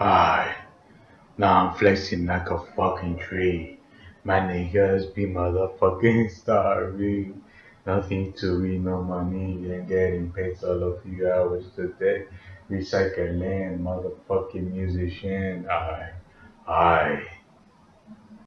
I, Now I'm flexing like a fucking tree. My niggas be motherfucking starving. Nothing to me, no money, and getting paid all of you hours today. Recycle man, motherfucking musician. I, I.